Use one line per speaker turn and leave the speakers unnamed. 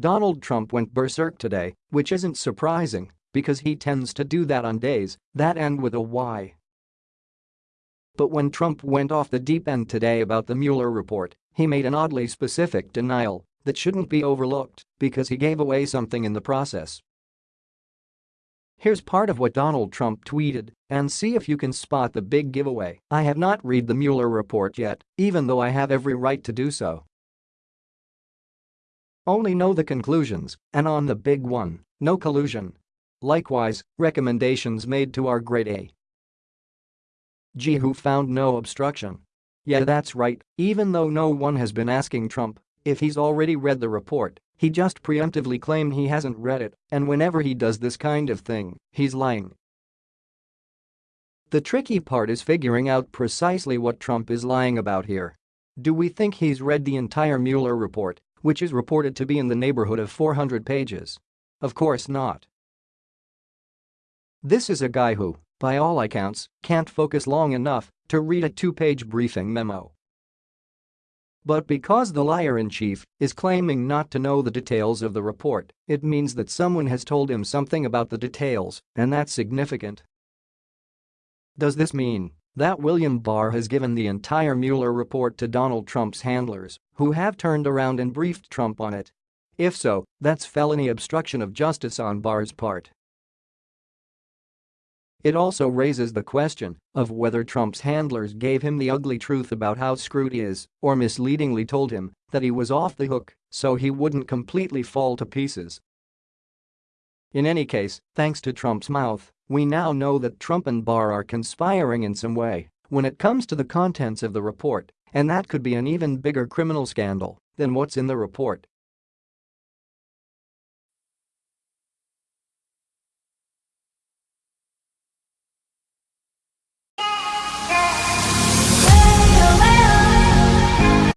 Donald Trump went berserk today, which isn't surprising because he tends to do that on days that end with a Y. But when Trump went off the deep end today about the Mueller report, he made an oddly specific denial that shouldn't be overlooked because he gave away something in the process. Here's part of what Donald Trump tweeted and see if you can spot the big giveaway. I have not read the Mueller report yet, even though I have every right to do so. Only know the conclusions, and on the big one, no collusion. Likewise, recommendations made to our grade A. G who found no obstruction. Yeah that's right, even though no one has been asking Trump if he's already read the report, he just preemptively claimed he hasn't read it, and whenever he does this kind of thing, he's lying. The tricky part is figuring out precisely what Trump is lying about here. Do we think he's read the entire Mueller report which is reported to be in the neighborhood of 400 pages. Of course not. This is a guy who, by all accounts, can't focus long enough to read a two-page briefing memo. But because the liar-in-chief is claiming not to know the details of the report, it means that someone has told him something about the details, and that's significant. Does this mean that William Barr has given the entire Mueller report to Donald Trump's handlers, who have turned around and briefed Trump on it. If so, that's felony obstruction of justice on Barr's part. It also raises the question of whether Trump's handlers gave him the ugly truth about how screwed he is or misleadingly told him that he was off the hook so he wouldn't completely fall to pieces. In any case, thanks to Trump's mouth, we now know that Trump and Barr are conspiring in some way when it comes to the contents of the report, and that could be an even bigger criminal scandal than what's in the report.